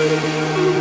Música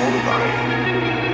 Hold it.